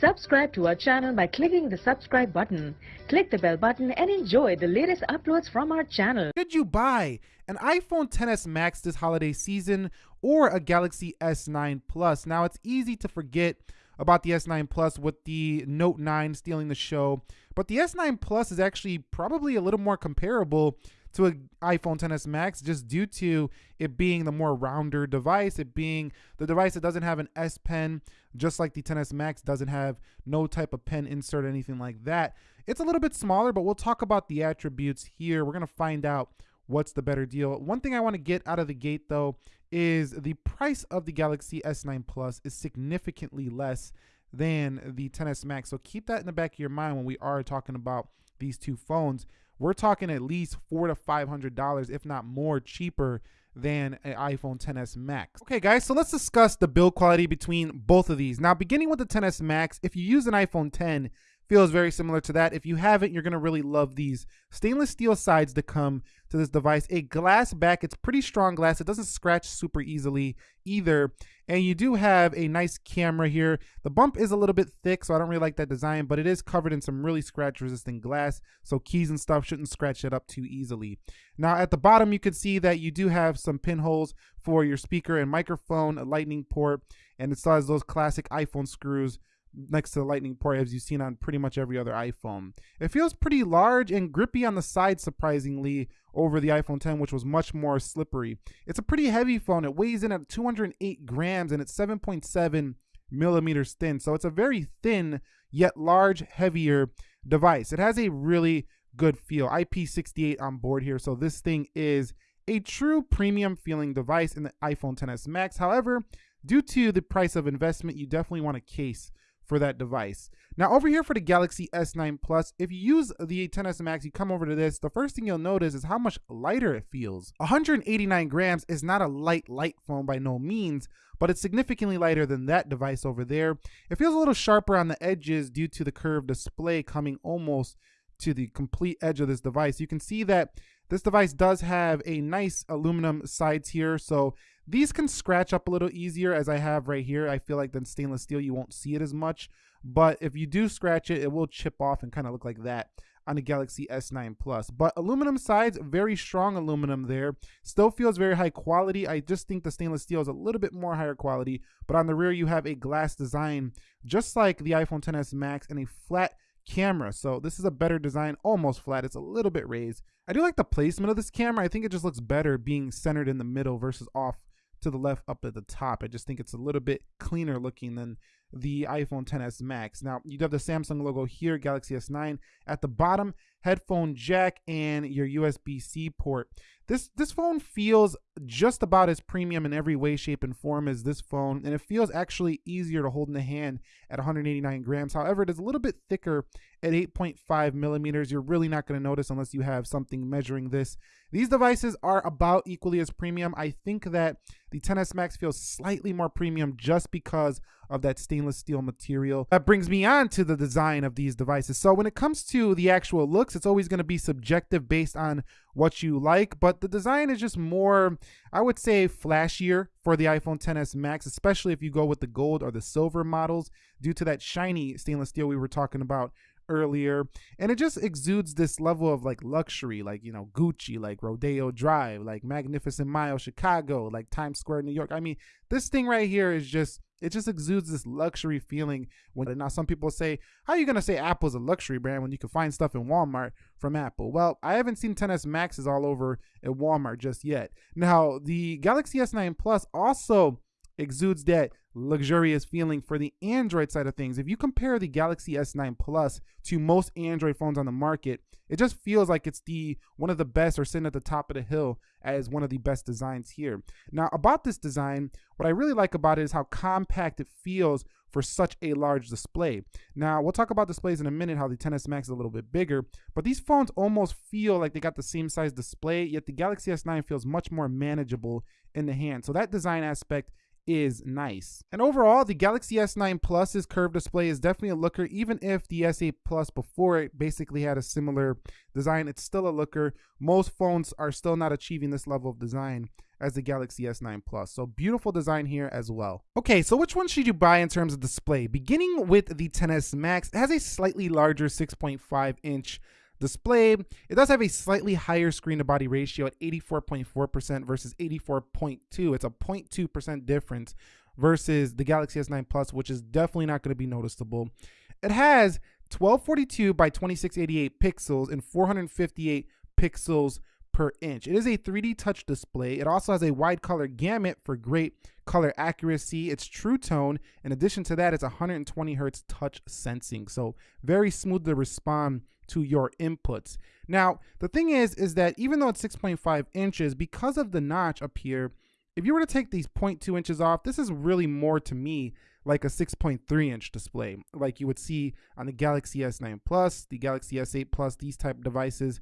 Subscribe to our channel by clicking the subscribe button. Click the bell button and enjoy the latest uploads from our channel. Should you buy an iPhone XS Max this holiday season or a Galaxy S9 Plus? Now, it's easy to forget about the S9 Plus with the Note 9 stealing the show, but the S9 Plus is actually probably a little more comparable to an iPhone XS Max just due to it being the more rounder device, it being the device that doesn't have an S Pen, just like the XS Max doesn't have no type of pen insert or anything like that. It's a little bit smaller, but we'll talk about the attributes here. We're going to find out what's the better deal. One thing I want to get out of the gate though is the price of the Galaxy S9 Plus is significantly less than the XS Max. So keep that in the back of your mind when we are talking about these two phones we're talking at least four to five hundred dollars, if not more, cheaper than an iPhone XS Max. Okay, guys, so let's discuss the build quality between both of these. Now, beginning with the XS Max, if you use an iPhone X, feels very similar to that. If you haven't, you're gonna really love these stainless steel sides that come to this device. A glass back, it's pretty strong glass. It doesn't scratch super easily either. And you do have a nice camera here. The bump is a little bit thick, so I don't really like that design, but it is covered in some really scratch resistant glass. So keys and stuff shouldn't scratch it up too easily. Now at the bottom, you can see that you do have some pinholes for your speaker and microphone, a lightning port, and it still has those classic iPhone screws next to the lightning port as you've seen on pretty much every other iPhone. It feels pretty large and grippy on the side surprisingly over the iPhone X which was much more slippery. It's a pretty heavy phone. It weighs in at 208 grams and it's 7.7 millimeters thin. So it's a very thin yet large, heavier device. It has a really good feel. IP68 on board here. So this thing is a true premium feeling device in the iPhone XS Max. However, due to the price of investment, you definitely want a case for that device. Now over here for the Galaxy S9 Plus, if you use the XS Max, you come over to this, the first thing you'll notice is how much lighter it feels. 189 grams is not a light, light phone by no means, but it's significantly lighter than that device over there. It feels a little sharper on the edges due to the curved display coming almost to the complete edge of this device. You can see that this device does have a nice aluminum sides here, so these can scratch up a little easier as I have right here. I feel like than stainless steel, you won't see it as much. But if you do scratch it, it will chip off and kind of look like that on the Galaxy S9 Plus. But aluminum sides, very strong aluminum there. Still feels very high quality. I just think the stainless steel is a little bit more higher quality. But on the rear, you have a glass design, just like the iPhone XS Max, and a flat camera. So this is a better design, almost flat. It's a little bit raised. I do like the placement of this camera. I think it just looks better being centered in the middle versus off to the left up at the top. I just think it's a little bit cleaner looking than the iPhone XS Max. Now, you have the Samsung logo here, Galaxy S9. At the bottom, headphone jack and your USB-C port. This this phone feels just about as premium in every way, shape, and form as this phone, and it feels actually easier to hold in the hand at 189 grams. However, it is a little bit thicker at 8.5 millimeters. You're really not going to notice unless you have something measuring this. These devices are about equally as premium. I think that the XS Max feels slightly more premium just because of that stainless steel material. That brings me on to the design of these devices. So when it comes to the actual looks, it's always going to be subjective based on what you like, but the design is just more, I would say, flashier for the iPhone XS Max, especially if you go with the gold or the silver models due to that shiny stainless steel we were talking about earlier and it just exudes this level of like luxury like you know gucci like rodeo drive like magnificent mile chicago like times square new york. I mean this thing right here is just it just exudes this luxury feeling when now some people say how are you going to say apple's a luxury brand when you can find stuff in walmart from apple? Well i haven't seen XS maxes all over at walmart just yet. Now the galaxy s9 plus also exudes that luxurious feeling for the Android side of things. If you compare the Galaxy S9 Plus to most Android phones on the market, it just feels like it's the one of the best or sitting at the top of the hill as one of the best designs here. Now, about this design, what I really like about it is how compact it feels for such a large display. Now, we'll talk about displays in a minute, how the XS Max is a little bit bigger, but these phones almost feel like they got the same size display, yet the Galaxy S9 feels much more manageable in the hand. So that design aspect is nice. And overall, the Galaxy S9 Plus's curved display is definitely a looker, even if the S8 Plus before it basically had a similar design, it's still a looker. Most phones are still not achieving this level of design as the Galaxy S9 Plus. So beautiful design here as well. Okay, so which one should you buy in terms of display? Beginning with the XS Max, it has a slightly larger 6.5 inch display. It does have a slightly higher screen to body ratio at 84.4% versus 84.2. It's a 0.2% difference versus the Galaxy S9 Plus, which is definitely not going to be noticeable. It has 1242 by 2688 pixels and 458 pixels per inch. It is a 3D touch display. It also has a wide color gamut for great color accuracy. It's true tone. In addition to that, it's 120 hertz touch sensing. So very smooth to respond to your inputs. Now, the thing is, is that even though it's 6.5 inches, because of the notch up here, if you were to take these 0.2 inches off, this is really more to me like a 6.3 inch display, like you would see on the Galaxy S9 Plus, the Galaxy S8 Plus, these type of devices.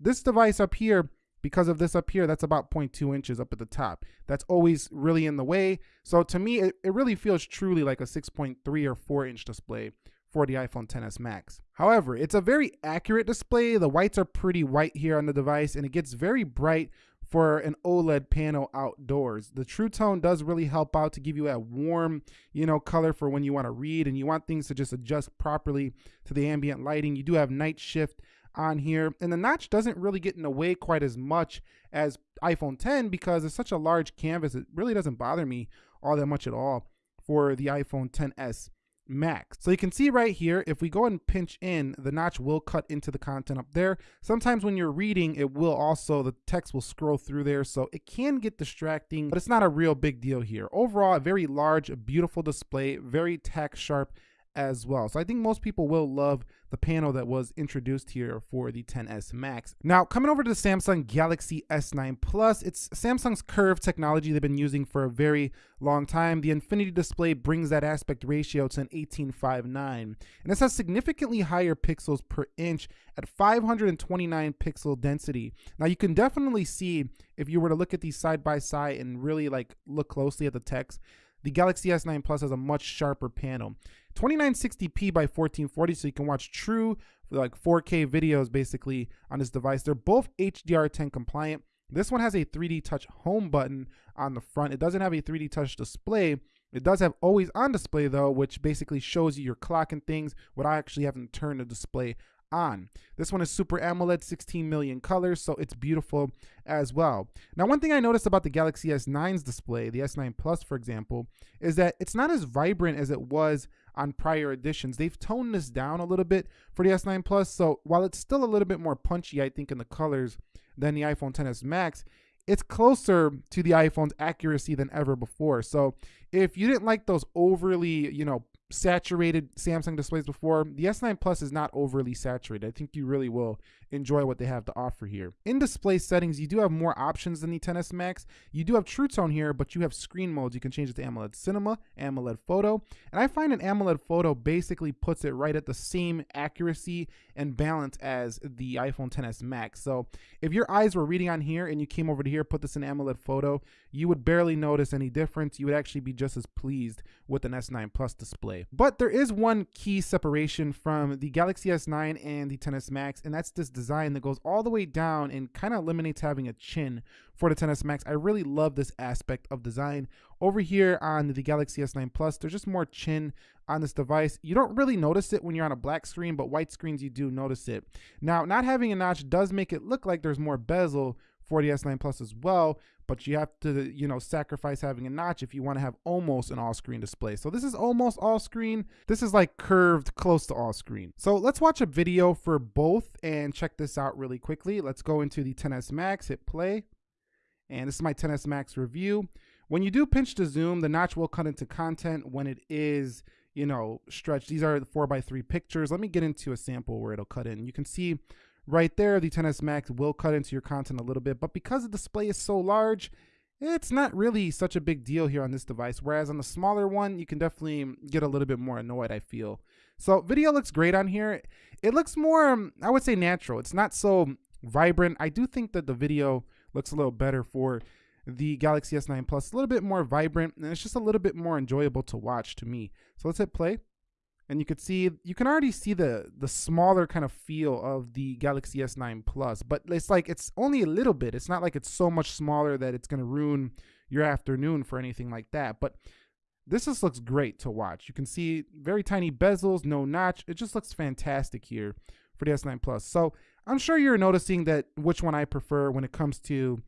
This device up here, because of this up here, that's about 0.2 inches up at the top. That's always really in the way. So to me, it, it really feels truly like a 6.3 or 4 inch display for the iPhone XS Max. However, it's a very accurate display. The whites are pretty white here on the device and it gets very bright for an OLED panel outdoors. The True Tone does really help out to give you a warm, you know, color for when you want to read and you want things to just adjust properly to the ambient lighting. You do have night shift on here and the notch doesn't really get in the way quite as much as iPhone X because it's such a large canvas. It really doesn't bother me all that much at all for the iPhone XS max. So you can see right here, if we go and pinch in, the notch will cut into the content up there. Sometimes when you're reading, it will also, the text will scroll through there. So it can get distracting, but it's not a real big deal here. Overall, a very large, beautiful display, very tack sharp as well. So I think most people will love the panel that was introduced here for the XS Max. Now, coming over to the Samsung Galaxy S9 Plus, it's Samsung's curve technology they've been using for a very long time. The Infinity display brings that aspect ratio to an 18.59, and this has significantly higher pixels per inch at 529 pixel density. Now, you can definitely see if you were to look at these side by side and really like look closely at the text, the Galaxy S9 Plus has a much sharper panel. 2960p by 1440 so you can watch true like 4k videos basically on this device. They're both hdr10 compliant. This one has a 3d touch home button on the front. It doesn't have a 3d touch display. It does have always on display though which basically shows you your clock and things without actually having to turn the display on. This one is Super AMOLED, 16 million colors, so it's beautiful as well. Now, one thing I noticed about the Galaxy S9's display, the S9 Plus, for example, is that it's not as vibrant as it was on prior editions. They've toned this down a little bit for the S9 Plus, so while it's still a little bit more punchy, I think, in the colors than the iPhone XS Max, it's closer to the iPhone's accuracy than ever before. So if you didn't like those overly, you know, saturated Samsung displays before, the S9 Plus is not overly saturated. I think you really will enjoy what they have to offer here. In display settings, you do have more options than the XS Max. You do have True Tone here, but you have screen modes. You can change it to AMOLED Cinema, AMOLED Photo, and I find an AMOLED Photo basically puts it right at the same accuracy and balance as the iPhone XS Max. So if your eyes were reading on here and you came over to here, put this in AMOLED Photo, you would barely notice any difference. You would actually be just as pleased with an S9 Plus display. But there is one key separation from the Galaxy S9 and the XS Max, and that's this design that goes all the way down and kind of eliminates having a chin for the XS Max. I really love this aspect of design. Over here on the Galaxy S9 Plus, there's just more chin on this device. You don't really notice it when you're on a black screen, but white screens you do notice it. Now, not having a notch does make it look like there's more bezel for the S9 Plus as well, but you have to, you know, sacrifice having a notch if you want to have almost an all-screen display. So this is almost all-screen. This is like curved close to all-screen. So let's watch a video for both and check this out really quickly. Let's go into the XS Max, hit play. And this is my XS Max review. When you do pinch to zoom, the notch will cut into content when it is, you know, stretched. These are the 4x3 pictures. Let me get into a sample where it'll cut in. You can see right there, the XS Max will cut into your content a little bit, but because the display is so large, it's not really such a big deal here on this device. Whereas on the smaller one, you can definitely get a little bit more annoyed, I feel. So video looks great on here. It looks more, um, I would say natural. It's not so vibrant. I do think that the video looks a little better for the Galaxy S9 Plus. A little bit more vibrant and it's just a little bit more enjoyable to watch to me. So let's hit play. And you can see, you can already see the the smaller kind of feel of the Galaxy S9 Plus, but it's like it's only a little bit. It's not like it's so much smaller that it's going to ruin your afternoon for anything like that. But this just looks great to watch. You can see very tiny bezels, no notch. It just looks fantastic here for the S9 Plus. So I'm sure you're noticing that which one I prefer when it comes to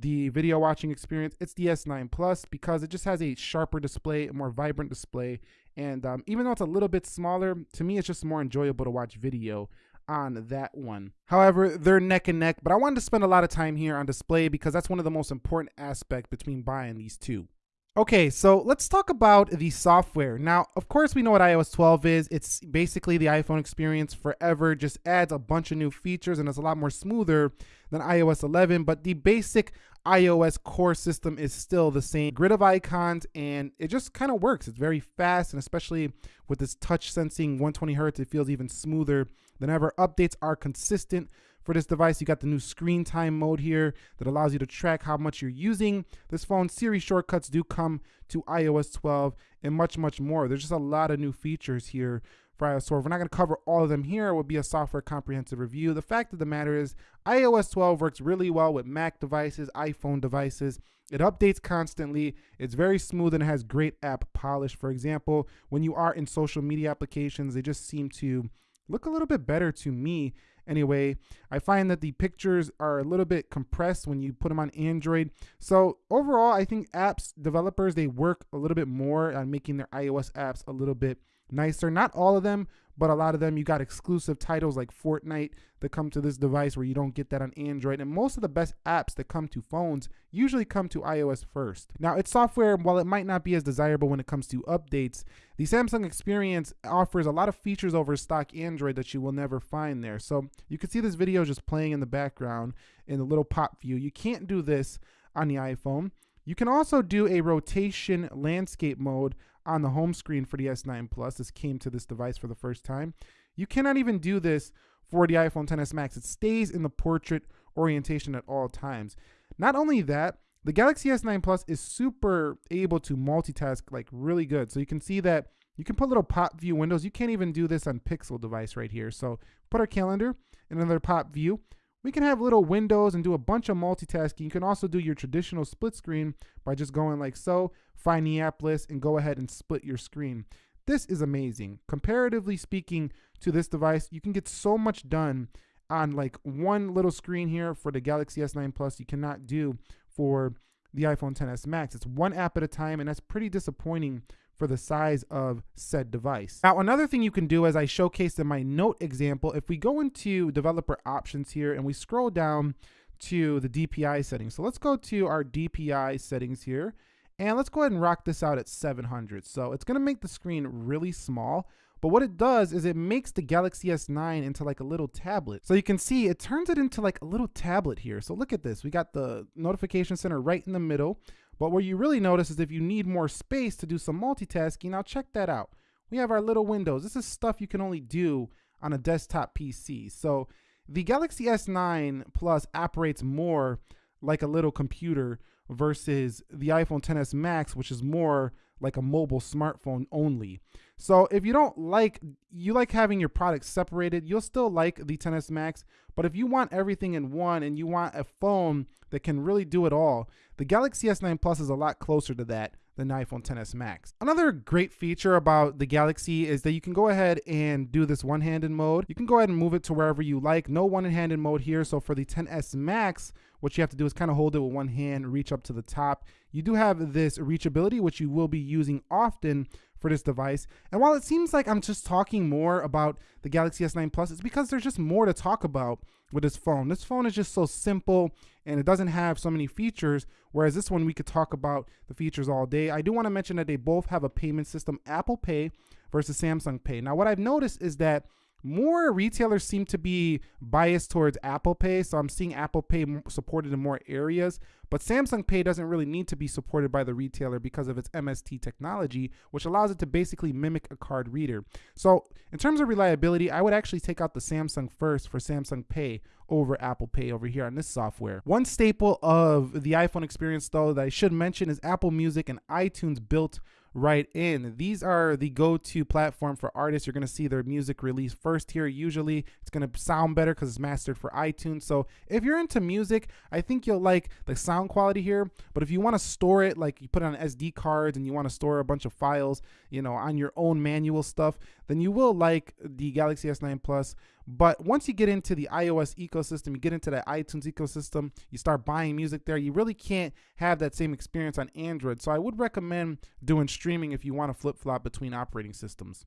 the video watching experience. It's the S9 Plus because it just has a sharper display, a more vibrant display. And um, even though it's a little bit smaller, to me, it's just more enjoyable to watch video on that one. However, they're neck and neck, but I wanted to spend a lot of time here on display because that's one of the most important aspects between buying these two. Okay, so let's talk about the software. Now, of course, we know what iOS 12 is. It's basically the iPhone experience forever, just adds a bunch of new features and it's a lot more smoother than iOS 11, but the basic iOS core system is still the same. Grid of icons and it just kind of works. It's very fast and especially with this touch sensing 120 hertz, it feels even smoother than ever. Updates are consistent for this device. You got the new screen time mode here that allows you to track how much you're using this phone. Siri shortcuts do come to iOS 12 and much, much more. There's just a lot of new features here for iOS 12. We're not going to cover all of them here. It will be a software comprehensive review. The fact of the matter is iOS 12 works really well with Mac devices, iPhone devices. It updates constantly. It's very smooth and it has great app polish. For example, when you are in social media applications, they just seem to look a little bit better to me Anyway, I find that the pictures are a little bit compressed when you put them on Android. So overall, I think apps developers, they work a little bit more on making their iOS apps a little bit nicer. Not all of them, but a lot of them you got exclusive titles like Fortnite that come to this device where you don't get that on Android. And most of the best apps that come to phones usually come to iOS first. Now, its software, while it might not be as desirable when it comes to updates, the Samsung experience offers a lot of features over stock Android that you will never find there. So you can see this video just playing in the background in the little pop view. You can't do this on the iPhone. You can also do a rotation landscape mode on the home screen for the S9 Plus. This came to this device for the first time. You cannot even do this for the iPhone XS Max. It stays in the portrait orientation at all times. Not only that, the Galaxy S9 Plus is super able to multitask like really good. So you can see that you can put little pop view windows. You can't even do this on Pixel device right here. So put our calendar in another pop view. We can have little windows and do a bunch of multitasking. You can also do your traditional split screen by just going like so, find the app list, and go ahead and split your screen. This is amazing. Comparatively speaking to this device, you can get so much done on like one little screen here for the Galaxy S9 Plus you cannot do for the iPhone XS Max. It's one app at a time, and that's pretty disappointing for the size of said device. Now, another thing you can do as I showcased in my note example, if we go into developer options here and we scroll down to the DPI settings. So let's go to our DPI settings here and let's go ahead and rock this out at 700. So it's gonna make the screen really small, but what it does is it makes the Galaxy S9 into like a little tablet. So you can see it turns it into like a little tablet here. So look at this. We got the notification center right in the middle. But what you really notice is if you need more space to do some multitasking, now check that out. We have our little windows. This is stuff you can only do on a desktop PC. So the Galaxy S9 Plus operates more like a little computer versus the iPhone XS Max, which is more like a mobile smartphone only. So if you don't like, you like having your products separated, you'll still like the XS Max. But if you want everything in one and you want a phone that can really do it all, the Galaxy S9 Plus is a lot closer to that than the iPhone XS Max. Another great feature about the Galaxy is that you can go ahead and do this one-handed mode. You can go ahead and move it to wherever you like. No one-handed mode here. So for the XS Max, what you have to do is kind of hold it with one hand, reach up to the top. You do have this reachability, which you will be using often for this device. And while it seems like I'm just talking more about the Galaxy S9 Plus, it's because there's just more to talk about with this phone. This phone is just so simple and it doesn't have so many features, whereas this one we could talk about the features all day. I do want to mention that they both have a payment system, Apple Pay versus Samsung Pay. Now, what I've noticed is that more retailers seem to be biased towards Apple Pay. So I'm seeing Apple Pay supported in more areas, but Samsung Pay doesn't really need to be supported by the retailer because of its MST technology, which allows it to basically mimic a card reader. So in terms of reliability, I would actually take out the Samsung first for Samsung Pay over Apple Pay over here on this software. One staple of the iPhone experience though that I should mention is Apple Music and iTunes built right in. These are the go-to platform for artists. You're going to see their music released first here. Usually it's going to sound better because it's mastered for iTunes. So if you're into music, I think you'll like the sound quality here. But if you want to store it, like you put it on SD cards and you want to store a bunch of files, you know, on your own manual stuff, then you will like the Galaxy S9 Plus. But once you get into the iOS ecosystem, you get into the iTunes ecosystem, you start buying music there, you really can't have that same experience on Android. So I would recommend doing streaming if you want to flip flop between operating systems.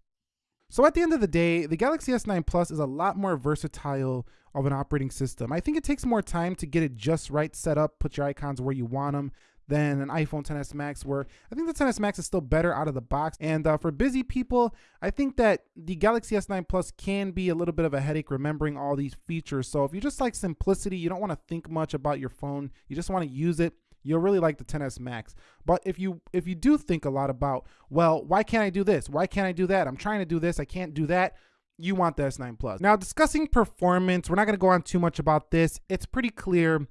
So at the end of the day, the Galaxy S9 Plus is a lot more versatile of an operating system. I think it takes more time to get it just right set up, put your icons where you want them than an iPhone XS Max, where I think the XS Max is still better out of the box. And uh, for busy people, I think that the Galaxy S9 Plus can be a little bit of a headache remembering all these features. So if you just like simplicity, you don't want to think much about your phone, you just want to use it, you'll really like the XS max. But if you if you do think a lot about well why can't i do this? Why can't i do that? I'm trying to do this. I can't do that. You want the s9 plus. Now discussing performance we're not going to go on too much about this. It's pretty clear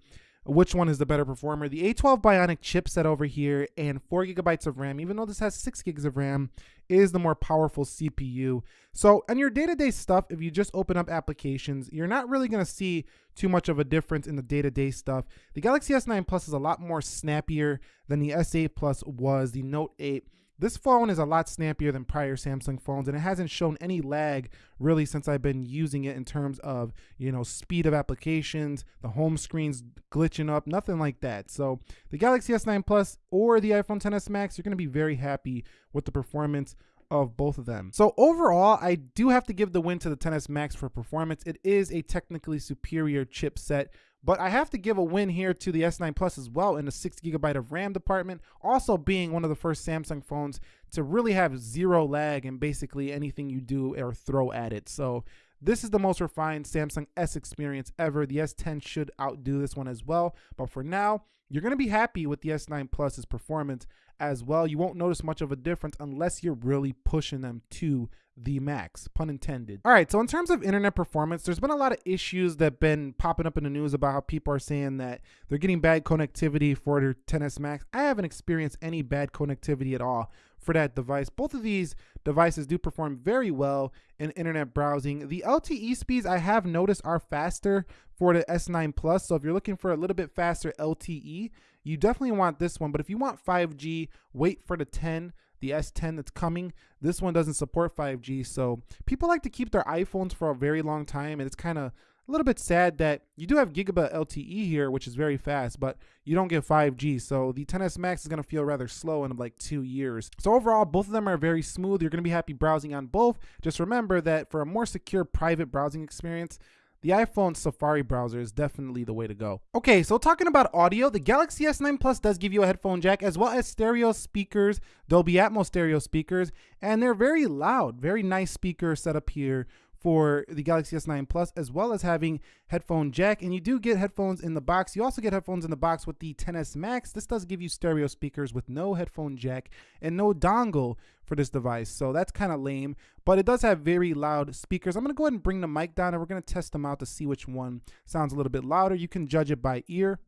which one is the better performer. The A12 Bionic chipset over here and 4 gigabytes of RAM, even though this has 6 gigs of RAM, is the more powerful CPU. So on your day-to-day -day stuff, if you just open up applications, you're not really going to see too much of a difference in the day-to-day -day stuff. The Galaxy S9 Plus is a lot more snappier than the S8 Plus was. The Note 8 this phone is a lot snappier than prior Samsung phones and it hasn't shown any lag really since I've been using it in terms of, you know, speed of applications, the home screen's glitching up, nothing like that. So the Galaxy S9 Plus or the iPhone XS Max, you're going to be very happy with the performance of both of them. So overall, I do have to give the win to the XS Max for performance. It is a technically superior chipset but I have to give a win here to the S9 Plus as well in the 6 gigabyte of RAM department, also being one of the first Samsung phones to really have zero lag in basically anything you do or throw at it. So this is the most refined Samsung S experience ever. The S10 should outdo this one as well. But for now, you're going to be happy with the S9 Plus's performance as well. You won't notice much of a difference unless you're really pushing them to the max, pun intended. All right, so in terms of internet performance, there's been a lot of issues that have been popping up in the news about how people are saying that they're getting bad connectivity for their XS Max. I haven't experienced any bad connectivity at all for that device. Both of these devices do perform very well in internet browsing. The LTE speeds I have noticed are faster for the S9 Plus. So if you're looking for a little bit faster LTE, you definitely want this one. But if you want 5G, wait for the 10 the S10 that's coming. This one doesn't support 5G, so people like to keep their iPhones for a very long time, and it's kind of a little bit sad that you do have gigabit LTE here, which is very fast, but you don't get 5G. So the XS Max is going to feel rather slow in like two years. So overall, both of them are very smooth. You're going to be happy browsing on both. Just remember that for a more secure private browsing experience, the iPhone Safari browser is definitely the way to go. Okay, so talking about audio, the Galaxy S9 Plus does give you a headphone jack as well as stereo speakers, Dolby Atmos stereo speakers, and they're very loud, very nice speaker setup here for the Galaxy S9 Plus, as well as having headphone jack. And you do get headphones in the box. You also get headphones in the box with the XS Max. This does give you stereo speakers with no headphone jack and no dongle for this device. So that's kind of lame, but it does have very loud speakers. I'm going to go ahead and bring the mic down and we're going to test them out to see which one sounds a little bit louder. You can judge it by ear.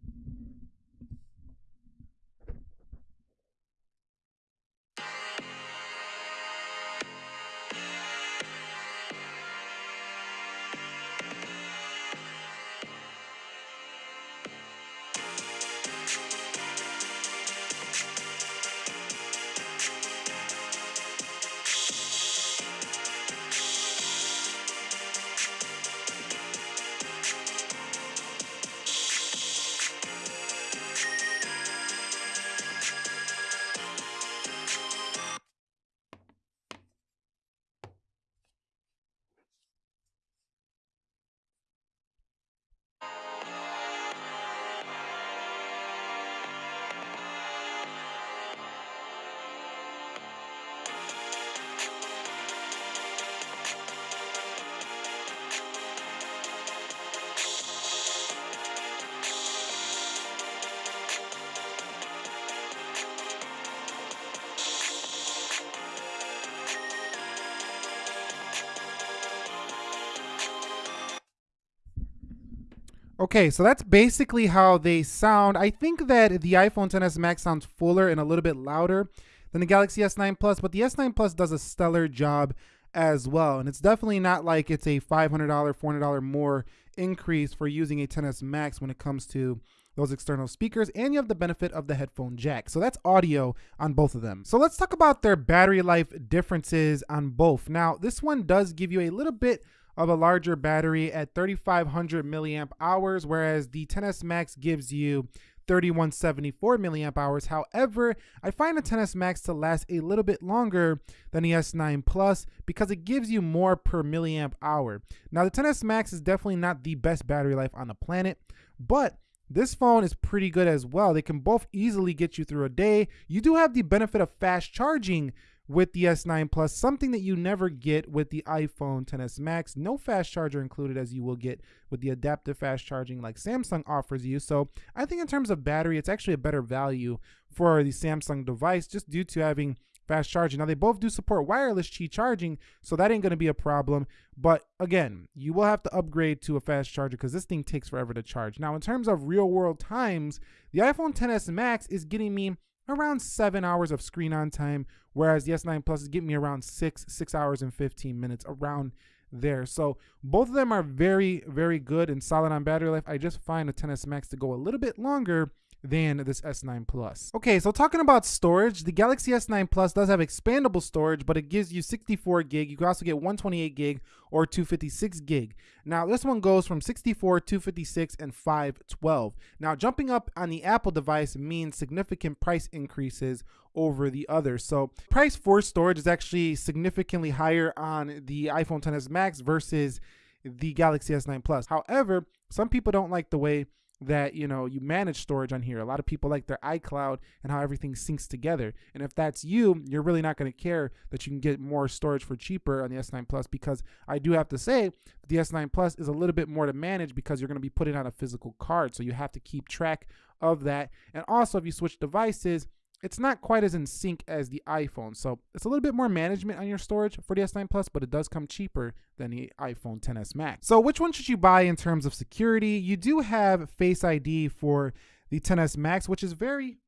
Okay, so that's basically how they sound. I think that the iPhone XS Max sounds fuller and a little bit louder than the Galaxy S9 Plus, but the S9 Plus does a stellar job as well. And it's definitely not like it's a $500, $400 more increase for using a XS Max when it comes to those external speakers and you have the benefit of the headphone jack. So that's audio on both of them. So let's talk about their battery life differences on both. Now, this one does give you a little bit of a larger battery at 3500 milliamp hours, whereas the XS Max gives you 3174 milliamp hours. However, I find the XS Max to last a little bit longer than the S9 Plus because it gives you more per milliamp hour. Now, the XS Max is definitely not the best battery life on the planet, but this phone is pretty good as well. They can both easily get you through a day. You do have the benefit of fast charging with the S9 Plus, something that you never get with the iPhone XS Max. No fast charger included as you will get with the adaptive fast charging like Samsung offers you. So I think in terms of battery, it's actually a better value for the Samsung device just due to having fast charging. Now they both do support wireless Qi charging, so that ain't gonna be a problem. But again, you will have to upgrade to a fast charger because this thing takes forever to charge. Now in terms of real world times, the iPhone XS Max is getting me around seven hours of screen on time, whereas the S9 Plus is getting me around six, six hours and 15 minutes around there. So both of them are very, very good and solid on battery life. I just find the XS Max to go a little bit longer than this S9 Plus. Okay, so talking about storage, the Galaxy S9 Plus does have expandable storage, but it gives you 64 gig. You can also get 128 gig or 256 gig. Now, this one goes from 64, 256, and 512. Now, jumping up on the Apple device means significant price increases over the other. So, price for storage is actually significantly higher on the iPhone XS Max versus the Galaxy S9 Plus. However, some people don't like the way that you know you manage storage on here. A lot of people like their icloud and how everything syncs together. And if that's you you're really not going to care that you can get more storage for cheaper on the s9 plus because i do have to say the s9 plus is a little bit more to manage because you're going to be putting on a physical card. So you have to keep track of that. And also if you switch devices it's not quite as in sync as the iPhone. So it's a little bit more management on your storage for the S9 Plus, but it does come cheaper than the iPhone XS Max. So which one should you buy in terms of security? You do have Face ID for the XS Max, which is very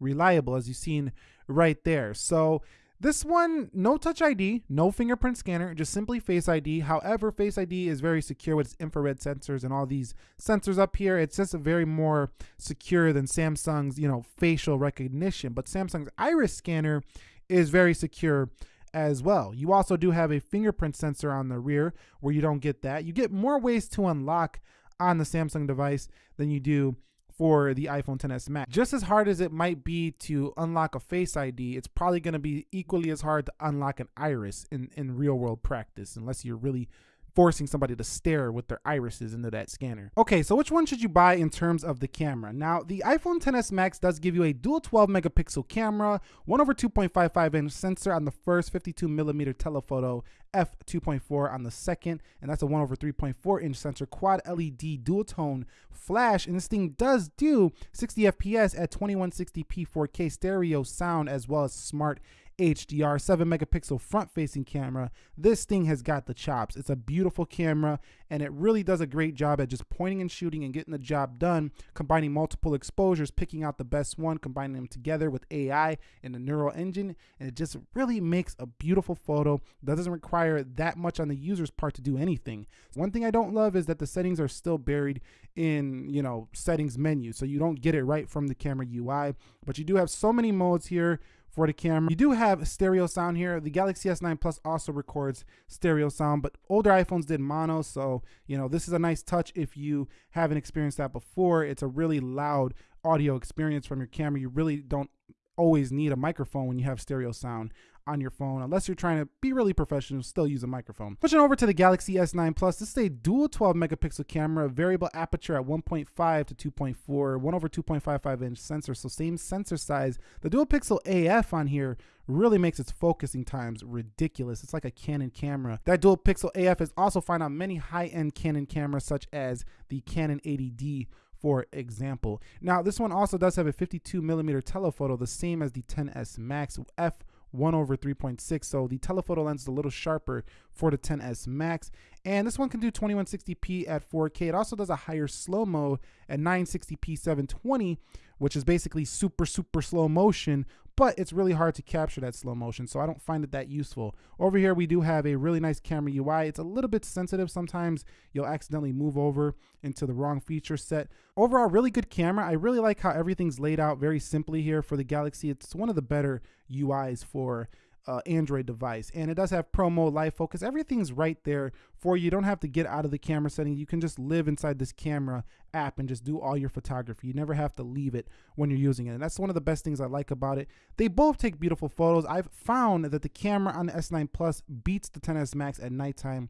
reliable as you've seen right there. So this one, no touch ID, no fingerprint scanner, just simply Face ID. However, Face ID is very secure with its infrared sensors and all these sensors up here. It's just a very more secure than Samsung's, you know, facial recognition. But Samsung's iris scanner is very secure as well. You also do have a fingerprint sensor on the rear where you don't get that. You get more ways to unlock on the Samsung device than you do for the iPhone XS Max. Just as hard as it might be to unlock a Face ID, it's probably going to be equally as hard to unlock an iris in, in real world practice, unless you're really forcing somebody to stare with their irises into that scanner. Okay, so which one should you buy in terms of the camera? Now, the iPhone XS Max does give you a dual 12 megapixel camera, 1 over 2.55 inch sensor on the first 52 millimeter telephoto, f2.4 on the second, and that's a 1 over 3.4 inch sensor, quad LED dual tone flash, and this thing does do 60 FPS at 2160p 4K stereo sound as well as smart HDR 7 megapixel front facing camera. This thing has got the chops. It's a beautiful camera and it really does a great job at just pointing and shooting and getting the job done, combining multiple exposures, picking out the best one, combining them together with AI and the neural engine. And it just really makes a beautiful photo that doesn't require that much on the user's part to do anything. One thing I don't love is that the settings are still buried in, you know, settings menu. So you don't get it right from the camera UI, but you do have so many modes here for the camera. You do have stereo sound here. The Galaxy S9 Plus also records stereo sound, but older iPhones did mono. So, you know, this is a nice touch if you haven't experienced that before. It's a really loud audio experience from your camera. You really don't always need a microphone when you have stereo sound on your phone unless you're trying to be really professional still use a microphone. Switching over to the galaxy s9 plus this is a dual 12 megapixel camera variable aperture at 1.5 to 2.4 1 over 2.55 inch sensor. So same sensor size. The dual pixel af on here really makes its focusing times ridiculous. It's like a canon camera. That dual pixel af is also found on many high-end canon cameras such as the canon 80d for example. Now, this one also does have a 52 millimeter telephoto, the same as the XS Max f 1 over 3.6. So the telephoto lens is a little sharper for the XS Max. And this one can do 2160p at 4K. It also does a higher slow-mo at 960p 720, which is basically super, super slow motion, but it's really hard to capture that slow motion, so I don't find it that useful. Over here, we do have a really nice camera UI. It's a little bit sensitive. Sometimes you'll accidentally move over into the wrong feature set. Overall, really good camera. I really like how everything's laid out very simply here for the Galaxy. It's one of the better UIs for uh, Android device. And it does have Pro Mode, Live Focus. Everything's right there for you. You don't have to get out of the camera setting. You can just live inside this camera app and just do all your photography. You never have to leave it when you're using it. And that's one of the best things I like about it. They both take beautiful photos. I've found that the camera on the S9 Plus beats the XS Max at nighttime.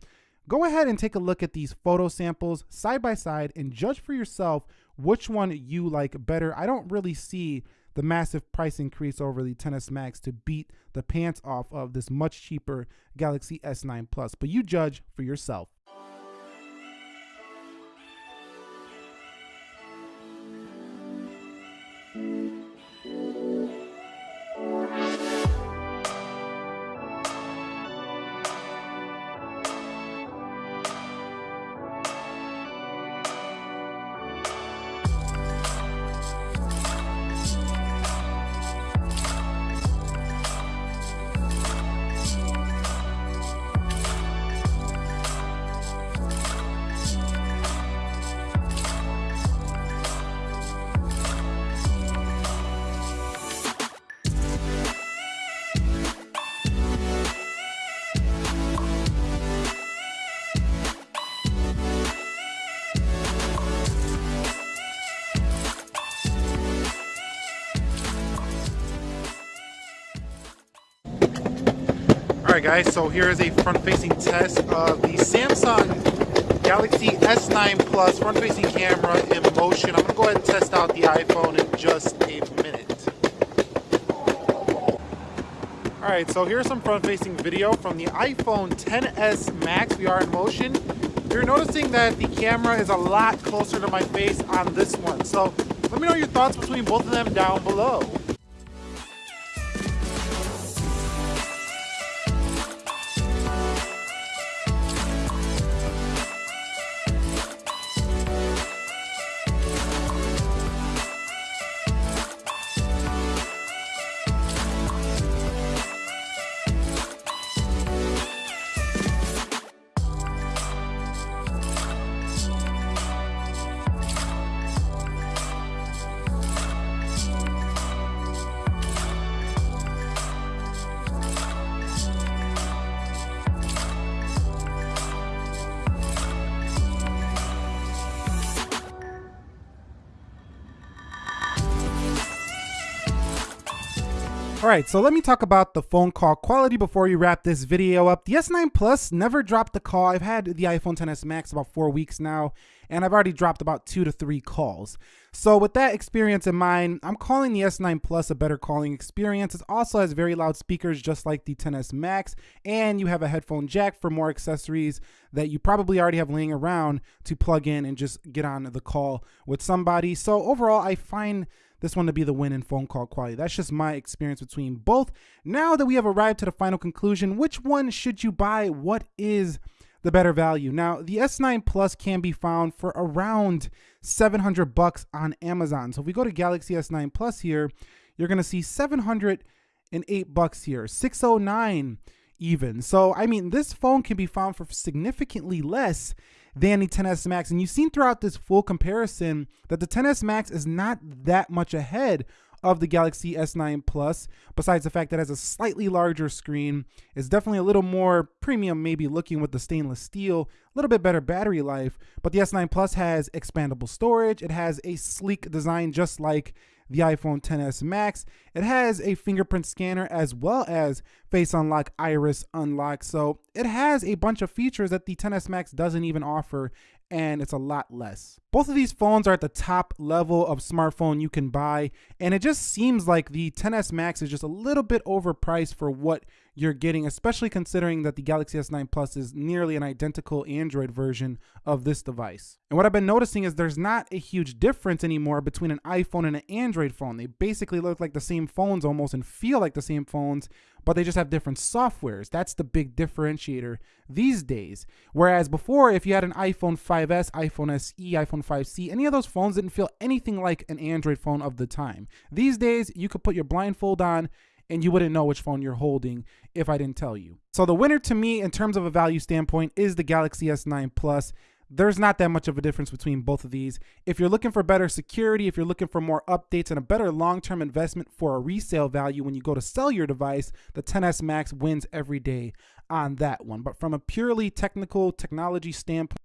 Go ahead and take a look at these photo samples side by side and judge for yourself which one you like better. I don't really see the massive price increase over the XS Max to beat the pants off of this much cheaper Galaxy S9 Plus. But you judge for yourself. Guys, so here is a front-facing test of the Samsung Galaxy S9 Plus front-facing camera in motion. I'm going to go ahead and test out the iPhone in just a minute. Alright, so here's some front-facing video from the iPhone XS Max. We are in motion. You're noticing that the camera is a lot closer to my face on this one. So let me know your thoughts between both of them down below. All right, so let me talk about the phone call quality before we wrap this video up. The S9 Plus never dropped the call. I've had the iPhone XS Max about four weeks now, and I've already dropped about two to three calls. So with that experience in mind, I'm calling the S9 Plus a better calling experience. It also has very loud speakers just like the XS Max, and you have a headphone jack for more accessories that you probably already have laying around to plug in and just get on the call with somebody. So overall, I find this one to be the win in phone call quality. That's just my experience between both. Now that we have arrived to the final conclusion, which one should you buy? What is the better value? Now, the S9 Plus can be found for around 700 bucks on Amazon. So if we go to Galaxy S9 Plus here, you're going to see 708 bucks here, 609 even. So, I mean, this phone can be found for significantly less than the XS Max. And you've seen throughout this full comparison that the XS Max is not that much ahead of the Galaxy S9 Plus, besides the fact that it has a slightly larger screen, is definitely a little more premium, maybe looking with the stainless steel, a little bit better battery life. But the S9 Plus has expandable storage, it has a sleek design just like the iPhone XS Max. It has a fingerprint scanner as well as face unlock, iris unlock. So it has a bunch of features that the XS Max doesn't even offer and it's a lot less. Both of these phones are at the top level of smartphone you can buy, and it just seems like the XS Max is just a little bit overpriced for what you're getting, especially considering that the Galaxy S9 Plus is nearly an identical Android version of this device. And what I've been noticing is there's not a huge difference anymore between an iPhone and an Android phone. They basically look like the same phones almost and feel like the same phones, but they just have different softwares. That's the big differentiator these days. Whereas before, if you had an iPhone 5S, iPhone SE, iPhone 5C, any of those phones didn't feel anything like an Android phone of the time. These days, you could put your blindfold on and you wouldn't know which phone you're holding if I didn't tell you. So the winner to me in terms of a value standpoint is the Galaxy S9 Plus. There's not that much of a difference between both of these. If you're looking for better security, if you're looking for more updates and a better long-term investment for a resale value when you go to sell your device, the XS Max wins every day on that one. But from a purely technical technology standpoint,